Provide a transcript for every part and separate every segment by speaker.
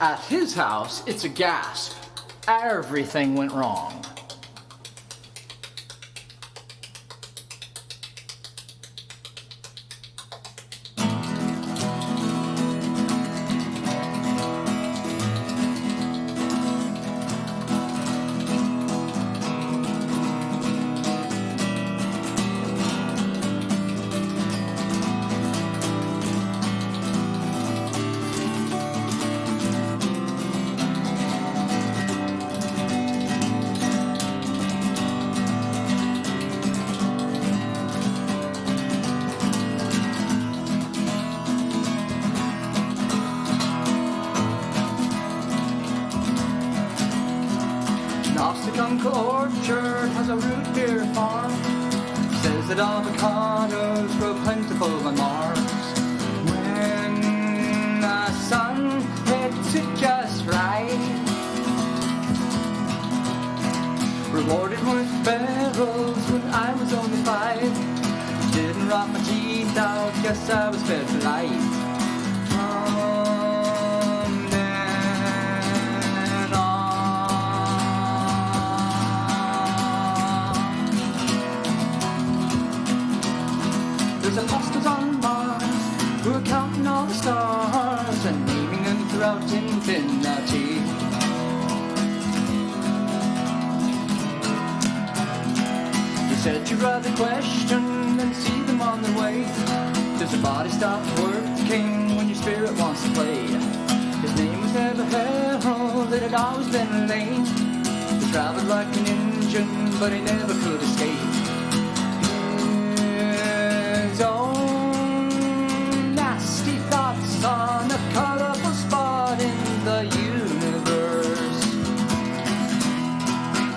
Speaker 1: At his house, it's a gasp. Everything went wrong. Gnostic Uncle Orchard has a root beer farm. Says that avocados grow plentiful on Mars. When the sun hits it just right. Rewarded with barrels when I was only five. Didn't rot my teeth out, guess I was fed for life. There's apostles on Mars who are counting all the stars and naming them throughout infinity. You said you'd rather question than see them on their way. Does your body stop working when your spirit wants to play? His name was never Harold, it always been lame. He traveled like an engine, but he never could escape.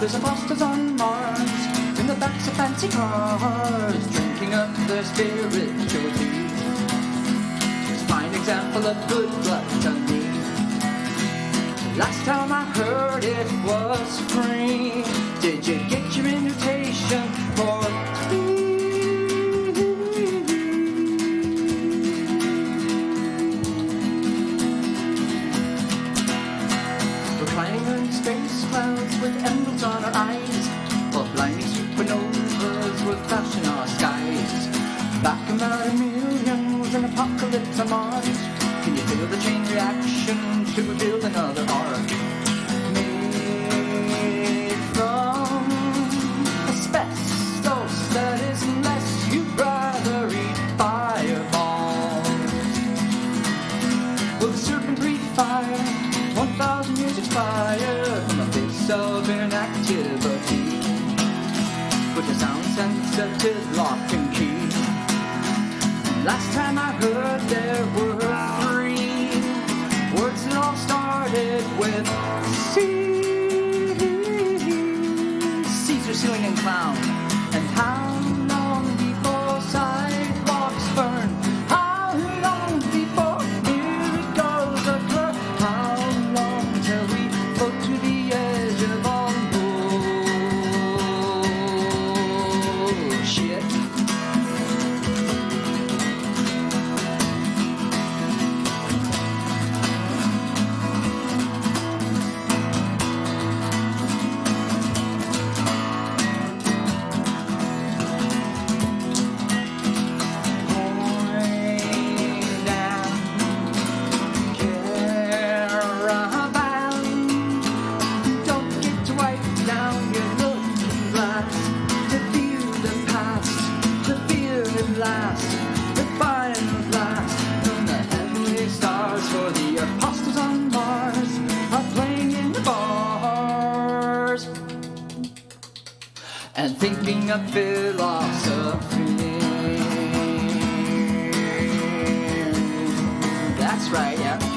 Speaker 1: There's imposters on Mars in the backs of fancy cars, drinking up their spiritual tea. It's a fine example of good gluttony. Last time I heard it was free. Did you get your invitation for eyes, while blinding supernovas will flashing our skies. Back about a million was an apocalypse on Mars. Can you feel the chain reaction to build another ark? Made from asbestos that is unless you'd rather eat fireballs. Will the serpent breathe fire? One thousand years expired from of inactivity. With a sound sensitive lock and key. Last time I heard there were three words that all started with C. Caesar, ceiling, and clown. Thinking of philosophy. That's right, yeah.